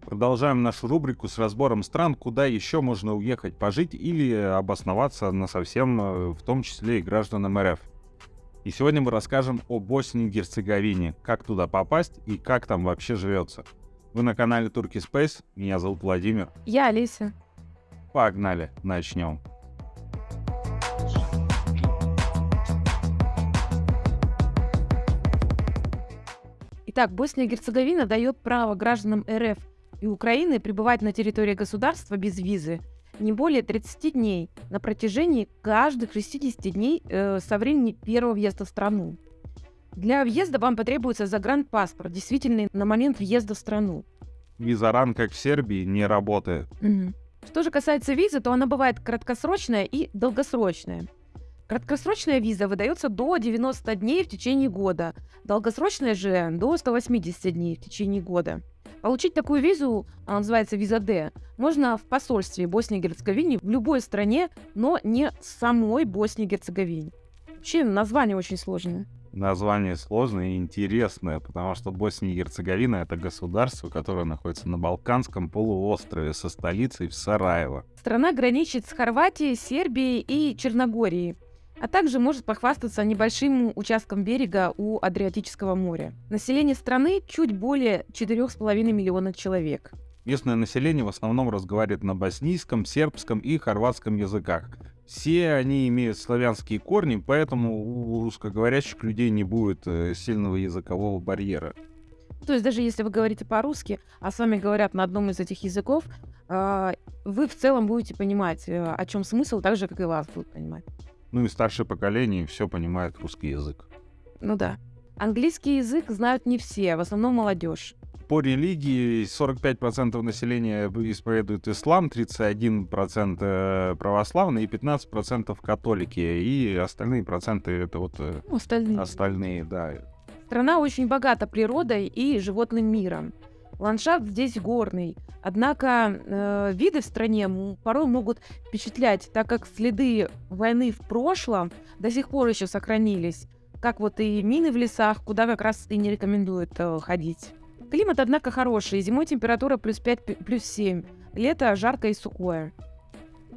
Продолжаем нашу рубрику с разбором стран, куда еще можно уехать пожить или обосноваться на совсем, э, в том числе и гражданам РФ. И сегодня мы расскажем о Боснии и Герцеговине, как туда попасть и как там вообще живется. Вы на канале Турки Space, меня зовут Владимир. Я Алиса. Погнали, начнем. Итак, Босния и Герцеговина дает право гражданам РФ и Украины пребывать на территории государства без визы не более 30 дней на протяжении каждых 60 дней э, со времени первого въезда в страну. Для въезда вам потребуется загранпаспорт, действительный на момент въезда в страну. Визаран, как в Сербии, не работает. Угу. Что же касается визы, то она бывает краткосрочная и долгосрочная. Краткосрочная виза выдается до 90 дней в течение года, долгосрочная же до 180 дней в течение года. Получить такую визу, она называется виза D, можно в посольстве Боснии и Герцеговины в любой стране, но не самой Боснии и Герцеговине. Вообще название очень сложное. Название сложное и интересное, потому что Босния и Герцеговина — это государство, которое находится на Балканском полуострове со столицей в Сараево. Страна граничит с Хорватией, Сербией и Черногорией а также может похвастаться небольшим участком берега у Адриатического моря. Население страны чуть более 4,5 миллиона человек. Местное население в основном разговаривает на боснийском, сербском и хорватском языках. Все они имеют славянские корни, поэтому у русскоговорящих людей не будет э, сильного языкового барьера. То есть даже если вы говорите по-русски, а с вами говорят на одном из этих языков, а, вы в целом будете понимать, э, о чем смысл, так же, как и вас будут понимать. Ну и старшее поколение все понимает русский язык. Ну да. Английский язык знают не все, в основном молодежь. По религии 45% населения исповедует ислам, 31% э, православные и 15% католики. И остальные проценты это вот э, ну, остальные. остальные, да. Страна очень богата природой и животным миром. Ландшафт здесь горный, однако э, виды в стране порой могут впечатлять, так как следы войны в прошлом до сих пор еще сохранились, как вот и мины в лесах, куда как раз и не рекомендуют э, ходить. Климат, однако, хороший. Зимой температура плюс 5, плюс 7. Лето жаркое и сухое.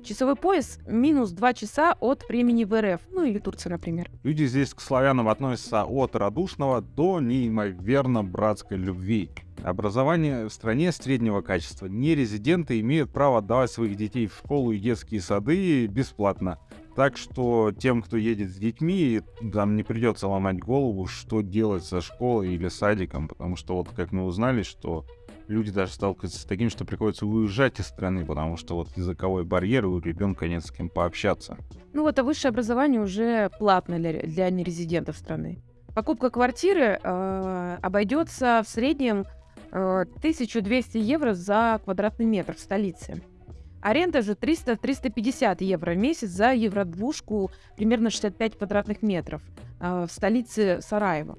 Часовой пояс минус 2 часа от времени в РФ, ну или Турции, например. Люди здесь к славянам относятся от радушного до неимоверно братской любви. Образование в стране среднего качества. Нерезиденты имеют право отдавать своих детей в школу и детские сады бесплатно. Так что тем, кто едет с детьми, там не придется ломать голову, что делать со школой или садиком, потому что вот как мы узнали, что люди даже сталкиваются с таким, что приходится уезжать из страны, потому что вот языковой барьер, и у ребенка нет с кем пообщаться. Ну вот, а высшее образование уже платное для, для нерезидентов страны. Покупка квартиры э, обойдется в среднем э, 1200 евро за квадратный метр в столице. Аренда же 300-350 евро в месяц за евродвушку, примерно 65 квадратных метров э, в столице Сараева.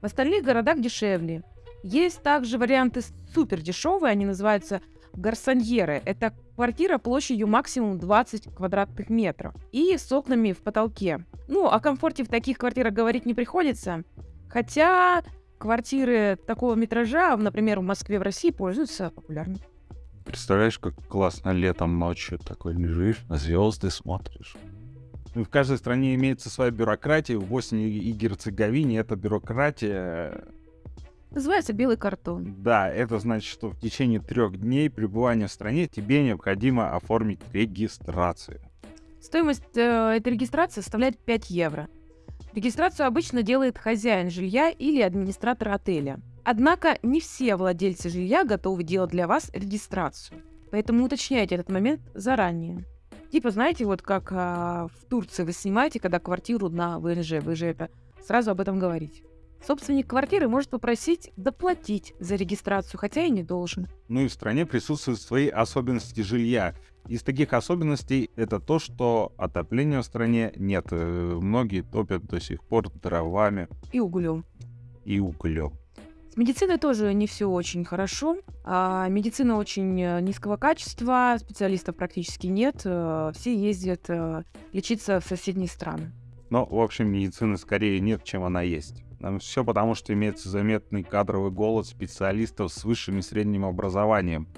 В остальных городах дешевле. Есть также варианты супер дешевые, они называются гарсоньеры. Это квартира площадью максимум 20 квадратных метров и с окнами в потолке. Ну, о комфорте в таких квартирах говорить не приходится. Хотя квартиры такого метража, например, в Москве, в России, пользуются популярностью. Представляешь, как классно летом ночью такой лежишь, на звезды смотришь. Ну, в каждой стране имеется своя бюрократия. В Боснии и Герцеговине эта бюрократия Называется белый картон. Да, это значит, что в течение трех дней пребывания в стране тебе необходимо оформить регистрацию. Стоимость э, этой регистрации составляет 5 евро. Регистрацию обычно делает хозяин жилья или администратор отеля. Однако не все владельцы жилья готовы делать для вас регистрацию. Поэтому уточняйте этот момент заранее. Типа, знаете, вот как а, в Турции вы снимаете, когда квартиру на ВНЖ, вы же это сразу об этом говорите. Собственник квартиры может попросить доплатить за регистрацию, хотя и не должен. Ну и в стране присутствуют свои особенности жилья. Из таких особенностей это то, что отопления в стране нет. Э, многие топят до сих пор дровами. И углем. И углем. С медициной тоже не все очень хорошо. А медицина очень э, низкого качества, специалистов практически нет. Э, все ездят лечиться в соседние страны. Но, в общем, медицины скорее нет, чем она есть. Все потому, что имеется заметный кадровый голод специалистов с высшим и средним образованием.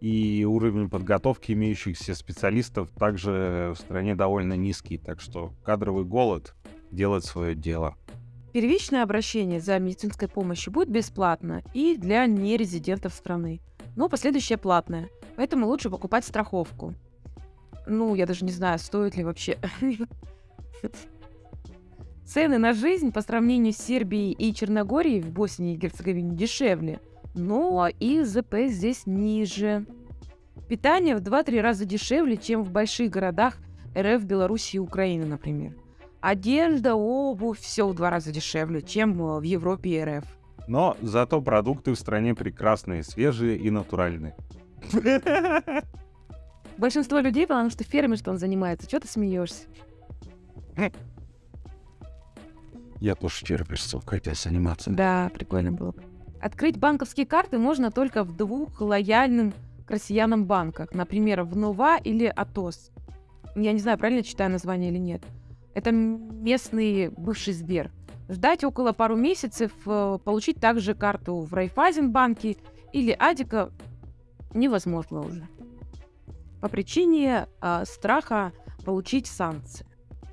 И уровень подготовки имеющихся специалистов также в стране довольно низкий. Так что кадровый голод делает свое дело. Первичное обращение за медицинской помощью будет бесплатно и для нерезидентов страны, но последующее платное, поэтому лучше покупать страховку. Ну, я даже не знаю, стоит ли вообще. Цены на жизнь по сравнению с Сербией и Черногорией в Боснии и Герцеговине дешевле, но и ЗП здесь ниже. Питание в 2-3 раза дешевле, чем в больших городах РФ, Беларуси и Украины, например. Одежда, обувь, все в два раза дешевле, чем э, в Европе и РФ. Но зато продукты в стране прекрасные, свежие и натуральные. Большинство людей, потому что фермерством занимается. Чего ты смеешься? Я тоже фермерством хотел заниматься. Да, прикольно было бы. Открыть банковские карты можно только в двух лояльным к россиянам банках. Например, в Нова или Атос. Я не знаю, правильно читаю название или нет. Это местный бывший Сбер. Ждать около пару месяцев, э, получить также карту в Райфайзенбанке или Адика невозможно уже. По причине э, страха получить санкции.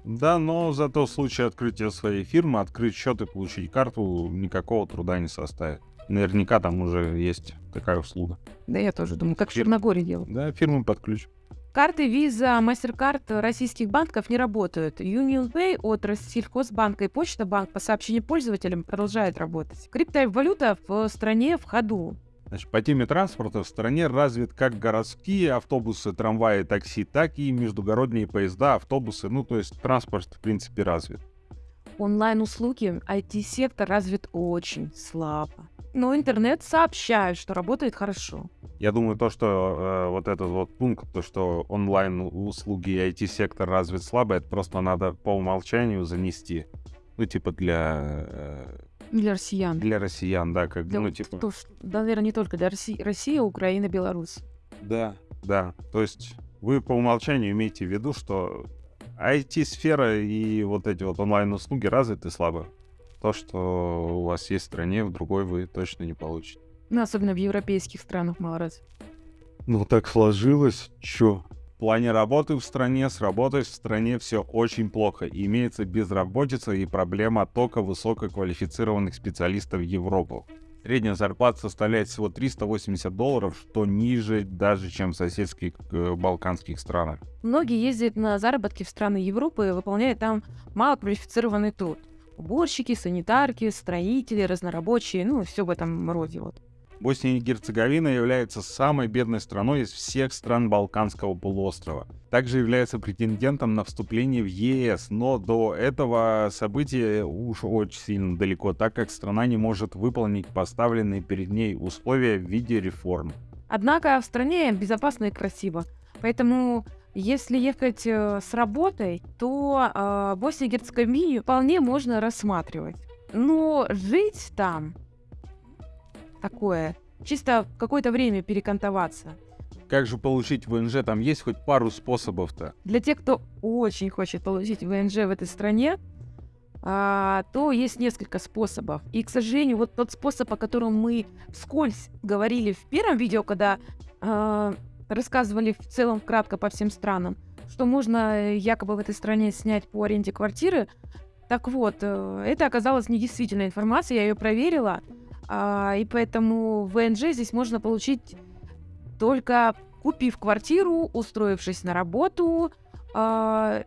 Да, но зато в случае открытия своей фирмы, открыть счет и получить карту никакого труда не составит. Наверняка там уже есть такая услуга. Да, я тоже думаю, как Фир... в Черногории делают. Да, фирмы под ключ. Карты Visa, MasterCard российских банков не работают. UnionPay от Россельхозбанка и Почта Банк по сообщению пользователям продолжает работать. Криптовалюта в стране в ходу. Значит, по теме транспорта в стране развит как городские автобусы, трамваи, такси, так и междугородние поезда, автобусы. Ну, то есть транспорт, в принципе, развит. Онлайн-услуги, IT-сектор развит очень слабо. Но интернет сообщает, что работает хорошо. Я думаю, то, что э, вот этот вот пункт, то, что онлайн-услуги и IT-сектор развит слабо, это просто надо по умолчанию занести. Ну, типа для... Э, для россиян. Для россиян, да, как для, ну, типа... То, да, наверное, не только для России, Россия, Украина, Беларусь. Да, да. То есть вы по умолчанию имеете в виду, что IT-сфера и вот эти вот онлайн-услуги развиты слабо. То, что у вас есть в стране, в другой вы точно не получите. Ну, особенно в европейских странах мало раз. Ну, так сложилось. Чё? В плане работы в стране, с работой в стране все очень плохо. Имеется безработица и проблема оттока высококвалифицированных специалистов в Европу. Средняя зарплата составляет всего 380 долларов, что ниже даже, чем в соседских э, балканских странах. Многие ездят на заработки в страны Европы и выполняют там малоквалифицированный труд. Уборщики, санитарки, строители, разнорабочие, ну, все в этом роде вот. Босния и Герцеговина является самой бедной страной из всех стран Балканского полуострова. Также является претендентом на вступление в ЕС, но до этого события уж очень сильно далеко, так как страна не может выполнить поставленные перед ней условия в виде реформ. Однако в стране безопасно и красиво, поэтому если ехать э, с работой, то э, Боснию и Герцеговину вполне можно рассматривать. Но жить там такое. Чисто какое-то время перекантоваться. Как же получить ВНЖ? Там есть хоть пару способов-то? Для тех, кто очень хочет получить ВНЖ в этой стране, а, то есть несколько способов. И, к сожалению, вот тот способ, о котором мы вскользь говорили в первом видео, когда а, рассказывали в целом кратко по всем странам, что можно э, якобы в этой стране снять по аренде квартиры. Так вот, э, это оказалось недействительной информацией, я ее проверила. А, и поэтому ВНЖ здесь можно получить только купив квартиру, устроившись на работу а,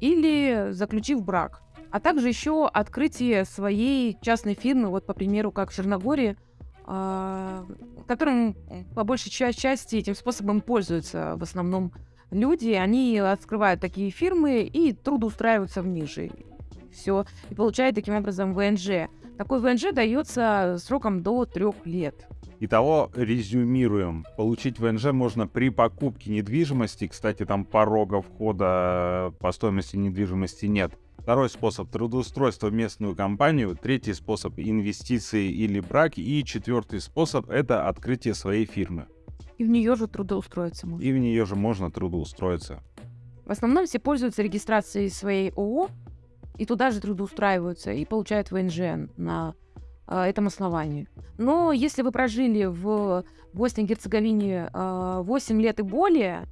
или заключив брак. А также еще открытие своей частной фирмы, вот по примеру, как в Черногории, а, которым по большей части этим способом пользуются в основном люди. Они открывают такие фирмы и трудоустраиваются в них. Все. И получают таким образом ВНЖ. Такой ВНЖ дается сроком до трех лет. Итого резюмируем. Получить ВНЖ можно при покупке недвижимости. Кстати, там порога входа по стоимости недвижимости нет. Второй способ – трудоустройство в местную компанию. Третий способ – инвестиции или брак. И четвертый способ – это открытие своей фирмы. И в нее же трудоустроиться можно. И в нее же можно трудоустроиться. В основном все пользуются регистрацией своей ООО и туда же трудоустраиваются и получают ВНЖ на а, этом основании. Но если вы прожили в Боснии и Герцеговине а, 8 лет и более,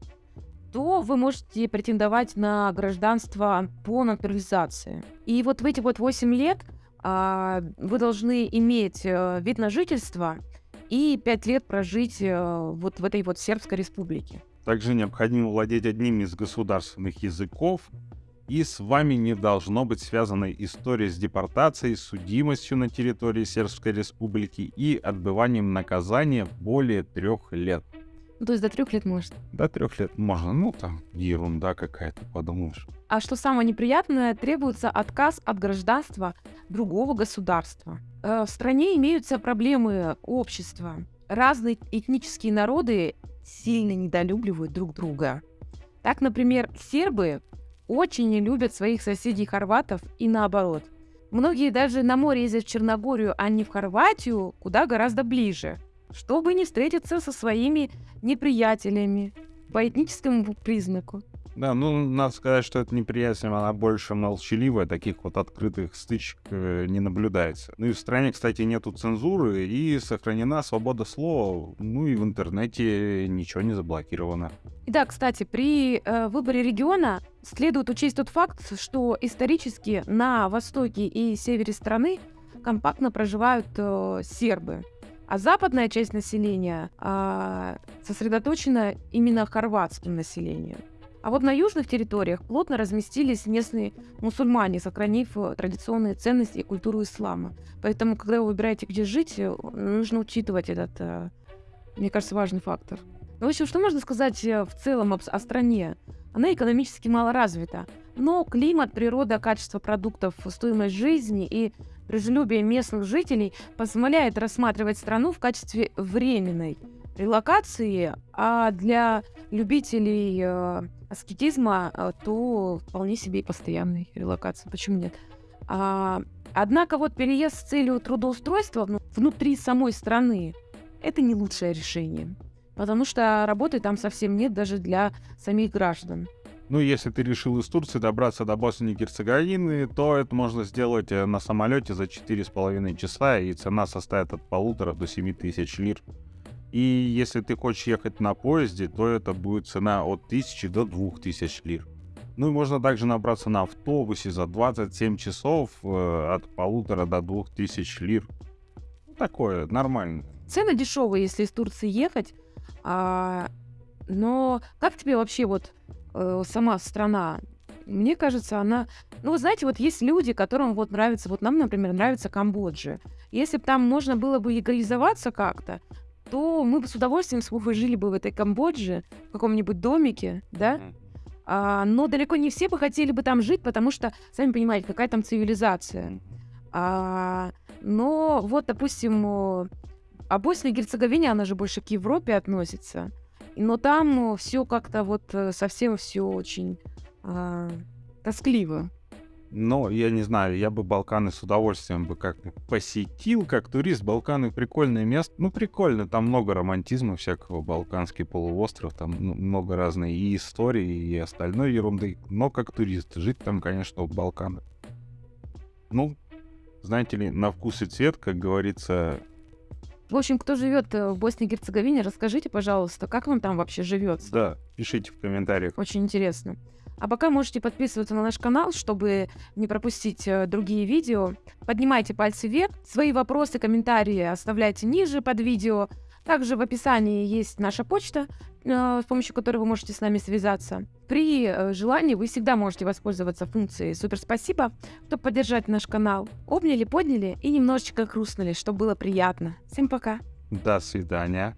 то вы можете претендовать на гражданство по натурализации. И вот в эти вот 8 лет а, вы должны иметь а, вид на жительство и 5 лет прожить а, вот в этой вот Сербской республике. Также необходимо владеть одним из государственных языков, и с вами не должно быть связанной история с депортацией, судимостью на территории Сербской Республики и отбыванием наказания более трех лет. Ну, то есть до трех лет может. До трех лет можно, ну там ерунда какая-то, подумаешь. А что самое неприятное, требуется отказ от гражданства другого государства. Э, В стране имеются проблемы общества. Разные этнические народы сильно недолюбливают друг друга. Так, например, сербы очень не любят своих соседей хорватов и наоборот. Многие даже на море ездят в Черногорию, а не в Хорватию, куда гораздо ближе, чтобы не встретиться со своими неприятелями по этническому признаку. Да, ну, надо сказать, что это неприязнь, она больше молчаливая, таких вот открытых стычек э, не наблюдается. Ну и в стране, кстати, нету цензуры, и сохранена свобода слова, ну и в интернете ничего не заблокировано. Да, кстати, при э, выборе региона следует учесть тот факт, что исторически на востоке и севере страны компактно проживают э, сербы, а западная часть населения а, сосредоточена именно хорватским населением. А вот на южных территориях плотно разместились местные мусульмане, сохранив э, традиционные ценности и культуру ислама. Поэтому, когда вы выбираете, где жить, э, нужно учитывать этот, э, мне кажется, важный фактор. Ну, в общем, что можно сказать в целом о стране? Она экономически мало развита, но климат, природа, качество продуктов, стоимость жизни и дружелюбие местных жителей позволяет рассматривать страну в качестве временной релокации, а для любителей аскетизма, э, то вполне себе и постоянной релокации. Почему нет? А, однако вот переезд с целью трудоустройства вну- внутри самой страны – это не лучшее решение. Потому что работы там совсем нет даже для самих граждан. Ну, если ты решил из Турции добраться до Боснии и Герцеговины, то это можно сделать э, на самолете за 4,5 часа, и цена составит от полутора до 7 тысяч лир. И если ты хочешь ехать на поезде, то это будет цена от 1000 до 2000 лир. Ну и можно также набраться на автобусе за 27 часов э, от полутора до 2000 лир. Ну, Такое, нормально. Цены дешевые, если из Турции ехать. А, но как тебе вообще вот э, сама страна? Мне кажется, она... Ну, знаете, вот есть люди, которым вот нравится... Вот нам, например, нравится Камбоджа. Если бы там можно было бы легализоваться как-то, то мы бы с удовольствием с Вовой жили бы в этой Камбодже, в каком-нибудь домике, да? А, но далеко не все бы хотели бы там жить, потому что, сами понимаете, какая там цивилизация. А, но вот, допустим, о, а Босния и Герцеговина, она же больше к Европе относится. Но там все как-то вот э, совсем все очень а, тоскливо. Но я не знаю, я бы Балканы с удовольствием бы как посетил, как турист. Балканы прикольное место. Ну, прикольно, там много романтизма всякого. Балканский полуостров, там ну, много разной и истории, и остальной ерунды. Но как турист, жить там, конечно, в Балканах. Ну, знаете ли, на вкус и цвет, как говорится, В общем, кто живет э, в Боснии и Герцеговине, расскажите, пожалуйста, как вам там вообще живется. да, пишите в комментариях. Очень интересно. А пока можете подписываться на наш канал, чтобы не пропустить э, другие видео. Поднимайте пальцы вверх. Свои вопросы, комментарии оставляйте ниже под видео. Также в описании есть наша почта, э, с помощью которой вы можете с нами связаться. При э, желании вы всегда можете воспользоваться функцией «Супер спасибо», чтобы поддержать наш канал. Обняли, подняли и немножечко хрустнули, чтобы было приятно. Всем пока! До свидания.